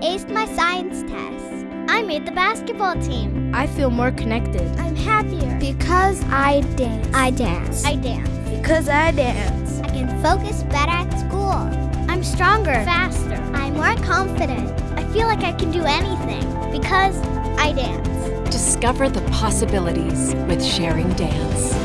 aced my science test. I made the basketball team. I feel more connected. I'm happier. Because I dance. I dance. I dance. Because I dance. I can focus better at school. I'm stronger. Faster. I'm more confident. I feel like I can do anything because I dance. Discover the possibilities with sharing dance.